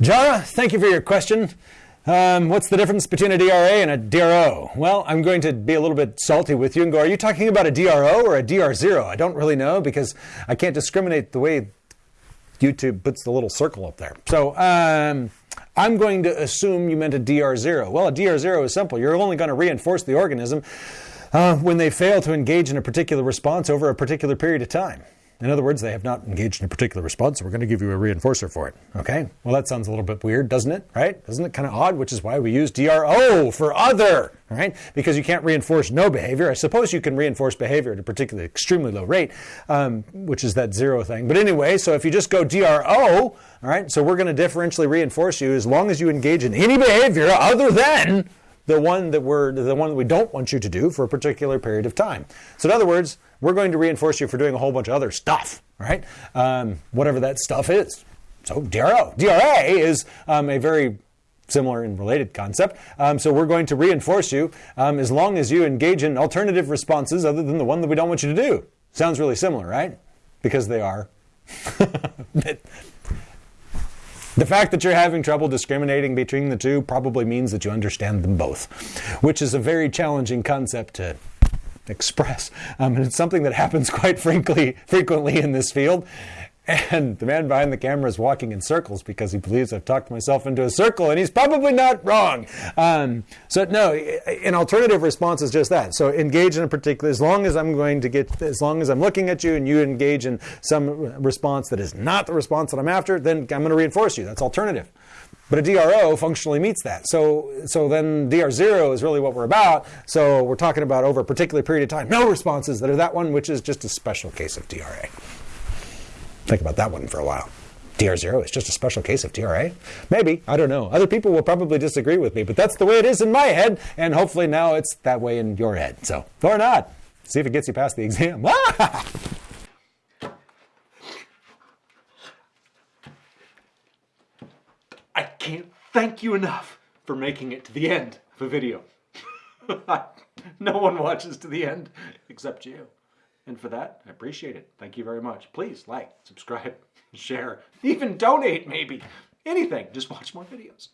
Jara, thank you for your question. Um, what's the difference between a DRA and a DRO? Well, I'm going to be a little bit salty with you and go, are you talking about a DRO or a DR0? I don't really know because I can't discriminate the way YouTube puts the little circle up there. So um, I'm going to assume you meant a DR0. Well, a DR0 is simple. You're only going to reinforce the organism uh, when they fail to engage in a particular response over a particular period of time. In other words, they have not engaged in a particular response, so we're going to give you a reinforcer for it. Okay? Well, that sounds a little bit weird, doesn't it? Right? Isn't it kind of odd? Which is why we use DRO for other, right? Because you can't reinforce no behavior. I suppose you can reinforce behavior at a particularly extremely low rate, um, which is that zero thing. But anyway, so if you just go DRO, all right, so we're going to differentially reinforce you as long as you engage in any behavior other than the one that we're the one that we don't want you to do for a particular period of time. So in other words, we're going to reinforce you for doing a whole bunch of other stuff, right? Um, whatever that stuff is. So DRO, DRA is um, a very similar and related concept. Um, so we're going to reinforce you um, as long as you engage in alternative responses other than the one that we don't want you to do. Sounds really similar, right? Because they are. The fact that you're having trouble discriminating between the two probably means that you understand them both, which is a very challenging concept to express. Um, and it's something that happens quite frankly frequently in this field. And the man behind the camera is walking in circles because he believes I've talked myself into a circle, and he's probably not wrong. Um, so no, an alternative response is just that. So engage in a particular. As long as I'm going to get, as long as I'm looking at you, and you engage in some response that is not the response that I'm after, then I'm going to reinforce you. That's alternative. But a DRO functionally meets that. So, so then DR0 is really what we're about. So we're talking about over a particular period of time, no responses that are that one, which is just a special case of DRA. Think about that one for a while. DR0 is just a special case of DRA? Maybe. I don't know. Other people will probably disagree with me, but that's the way it is in my head, and hopefully now it's that way in your head. So, or not. See if it gets you past the exam. I can't thank you enough for making it to the end of a video. no one watches to the end except you. And for that, I appreciate it. Thank you very much. Please like, subscribe, share, even donate maybe. Anything. Just watch more videos.